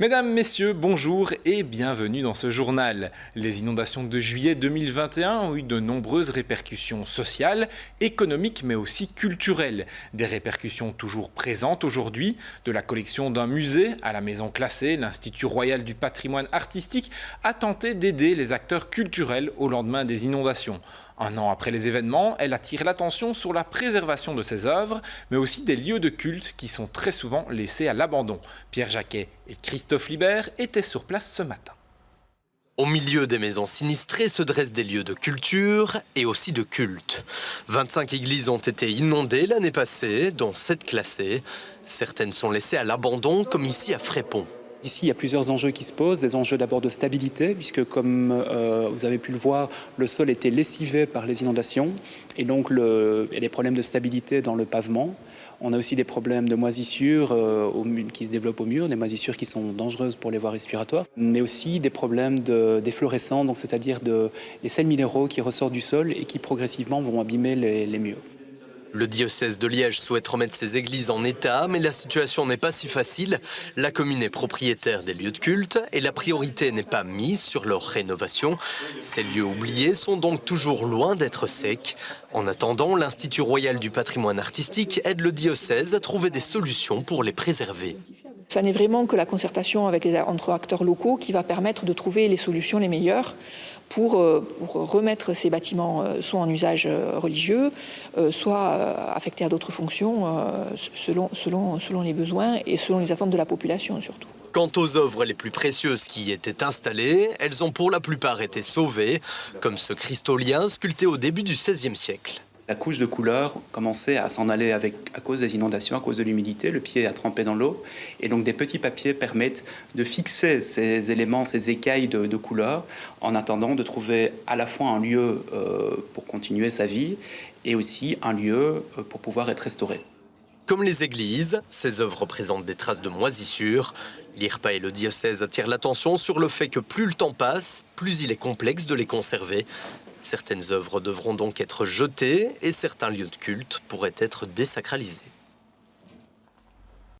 Mesdames, Messieurs, bonjour et bienvenue dans ce journal. Les inondations de juillet 2021 ont eu de nombreuses répercussions sociales, économiques mais aussi culturelles. Des répercussions toujours présentes aujourd'hui, de la collection d'un musée à la maison classée, l'Institut royal du patrimoine artistique a tenté d'aider les acteurs culturels au lendemain des inondations. Un an après les événements, elle attire l'attention sur la préservation de ses œuvres, mais aussi des lieux de culte qui sont très souvent laissés à l'abandon. Pierre Jacquet et Christophe Libert étaient sur place ce matin. Au milieu des maisons sinistrées se dressent des lieux de culture et aussi de culte. 25 églises ont été inondées l'année passée, dont 7 classées. Certaines sont laissées à l'abandon, comme ici à Frépont. Ici, il y a plusieurs enjeux qui se posent. Des enjeux d'abord de stabilité, puisque comme euh, vous avez pu le voir, le sol était lessivé par les inondations. Et donc, le, il y a des problèmes de stabilité dans le pavement. On a aussi des problèmes de moisissures euh, qui se développent au mur, des moisissures qui sont dangereuses pour les voies respiratoires, mais aussi des problèmes d'efflorescence, c'est-à-dire de, sels minéraux qui ressortent du sol et qui progressivement vont abîmer les murs. Le diocèse de Liège souhaite remettre ses églises en état, mais la situation n'est pas si facile. La commune est propriétaire des lieux de culte et la priorité n'est pas mise sur leur rénovation. Ces lieux oubliés sont donc toujours loin d'être secs. En attendant, l'Institut royal du patrimoine artistique aide le diocèse à trouver des solutions pour les préserver. Ça n'est vraiment que la concertation entre acteurs locaux qui va permettre de trouver les solutions les meilleures pour, euh, remettre ces bâtiments euh, soit en usage euh, religieux, soit affectés à d'autres fonctions selon les besoins et selon les attentes de la population surtout. Quant aux œuvres les plus précieuses qui y étaient installées, elles ont pour la plupart été sauvées, comme ce cristolien sculpté au début du XVIe siècle la couche de couleur commençait à s'en aller avec, à cause des inondations, à cause de l'humidité, le pied a trempé dans l'eau. Et donc des petits papiers permettent de fixer ces éléments, ces écailles de, de couleur, en attendant de trouver à la fois un lieu euh, pour continuer sa vie et aussi un lieu euh, pour pouvoir être restauré. Comme les églises, ces œuvres présentent des traces de moisissure. L'IRPA et le diocèse attirent l'attention sur le fait que plus le temps passe, plus il est complexe de les conserver. Certaines œuvres devront donc être jetées et certains lieux de culte pourraient être désacralisés.